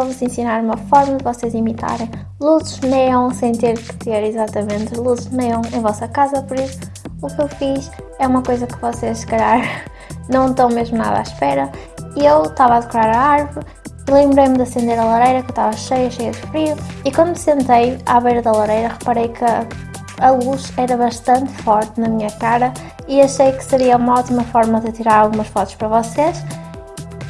vou-vos ensinar uma forma de vocês imitarem luzes neon sem ter que ter exatamente luzes neon em vossa casa, por isso o que eu fiz é uma coisa que vocês se calhar não estão mesmo nada à espera. Eu estava a decorar a árvore lembrei-me de acender a lareira que estava cheia, cheia de frio e quando me sentei à beira da lareira reparei que a luz era bastante forte na minha cara e achei que seria uma ótima forma de tirar algumas fotos para vocês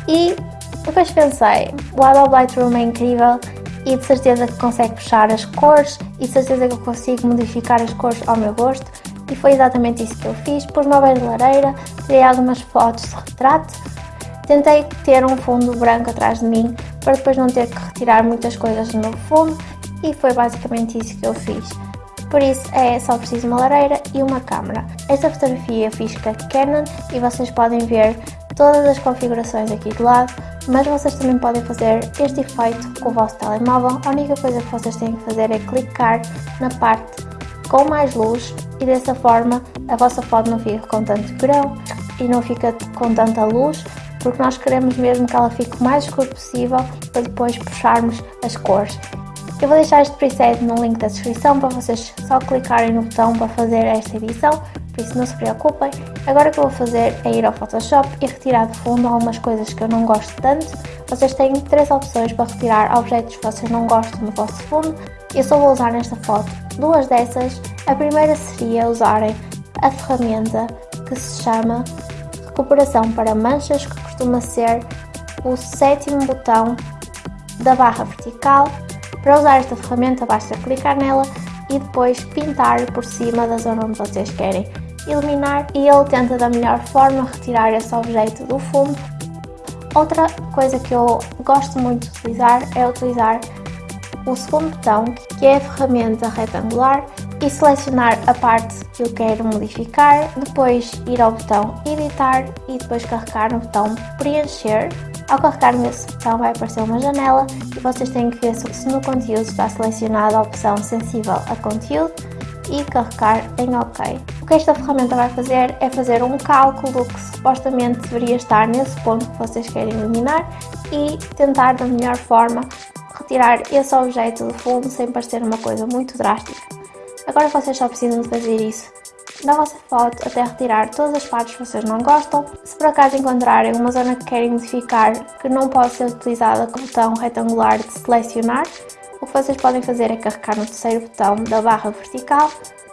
e depois pensei, o Adobe Lightroom é incrível e de certeza que consegue puxar as cores e de certeza que eu consigo modificar as cores ao meu gosto e foi exatamente isso que eu fiz, pus uma beira de lareira, tirei algumas fotos de retrato Tentei ter um fundo branco atrás de mim para depois não ter que retirar muitas coisas do meu fundo e foi basicamente isso que eu fiz. Por isso é só preciso uma lareira e uma câmera. Esta fotografia fiz com a Canon e vocês podem ver todas as configurações aqui do lado, mas vocês também podem fazer este efeito com o vosso telemóvel. A única coisa que vocês têm que fazer é clicar na parte com mais luz e dessa forma a vossa foto não fica com tanto grão e não fica com tanta luz porque nós queremos mesmo que ela fique o mais escura possível para depois puxarmos as cores. Eu vou deixar este preset no link da descrição para vocês só clicarem no botão para fazer esta edição, por isso não se preocupem. Agora o que eu vou fazer é ir ao Photoshop e retirar de fundo algumas coisas que eu não gosto tanto. Vocês têm três opções para retirar objetos que vocês não gostam no vosso fundo. Eu só vou usar nesta foto duas dessas. A primeira seria usarem a ferramenta que se chama Recuperação para Manchas, que costuma ser o sétimo botão da barra vertical. Para usar esta ferramenta basta clicar nela e depois pintar por cima da zona onde vocês querem eliminar e ele tenta da melhor forma retirar esse objeto do fundo. Outra coisa que eu gosto muito de utilizar é utilizar o segundo botão, que é a ferramenta retangular, e selecionar a parte que eu quero modificar, depois ir ao botão editar e depois carregar no botão preencher. Ao carregar nesse botão vai aparecer uma janela e vocês têm que ver se no conteúdo está selecionada a opção sensível a conteúdo e carregar em OK. O que esta ferramenta vai fazer é fazer um cálculo que supostamente deveria estar nesse ponto que vocês querem eliminar e tentar da melhor forma retirar esse objeto do fundo sem parecer uma coisa muito drástica. Agora vocês só precisam de fazer isso na vossa foto até retirar todas as partes que vocês não gostam. Se por acaso encontrarem uma zona que querem modificar que não pode ser utilizada com o botão retangular de selecionar, o que vocês podem fazer é carregar no terceiro botão da barra vertical,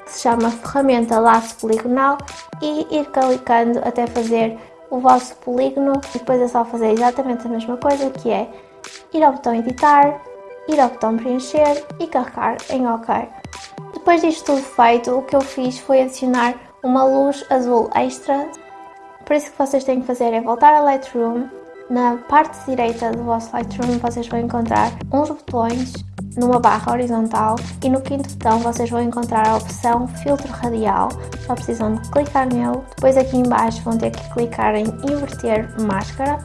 que se chama ferramenta laço poligonal, e ir clicando até fazer o vosso polígono e depois é só fazer exatamente a mesma coisa que é ir ao botão editar, ir ao botão preencher e carregar em OK. Depois disto tudo feito, o que eu fiz foi adicionar uma luz azul extra. Por isso que vocês têm que fazer é voltar a Lightroom. Na parte direita do vosso Lightroom vocês vão encontrar uns botões numa barra horizontal e no quinto botão vocês vão encontrar a opção filtro radial, só precisam de clicar nele, depois aqui embaixo vão ter que clicar em inverter máscara,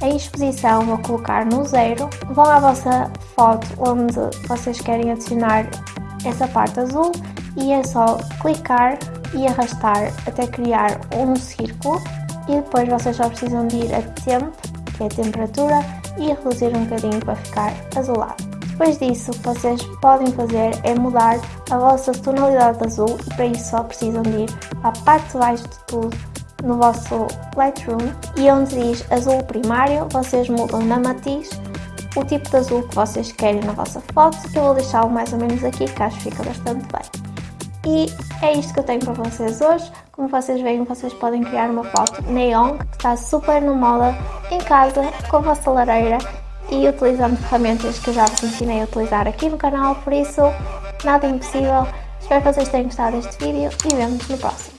a exposição vou colocar no zero, vão à vossa foto onde vocês querem adicionar essa parte azul e é só clicar e arrastar até criar um círculo. E depois vocês só precisam de ir a tempo, que é a temperatura, e reduzir um bocadinho para ficar azulado. Depois disso, o que vocês podem fazer é mudar a vossa tonalidade de azul e para isso só precisam de ir à parte de baixo de tudo no vosso Lightroom e onde diz azul primário, vocês mudam na matiz o tipo de azul que vocês querem na vossa foto. Eu vou deixá-lo mais ou menos aqui, que acho que fica bastante bem. E é isto que eu tenho para vocês hoje. Como vocês veem, vocês podem criar uma foto neon, que está super na moda, em casa, com a vossa lareira e utilizando ferramentas que eu já vos ensinei a utilizar aqui no canal, por isso, nada impossível. Espero que vocês tenham gostado deste vídeo e vemos no próximo.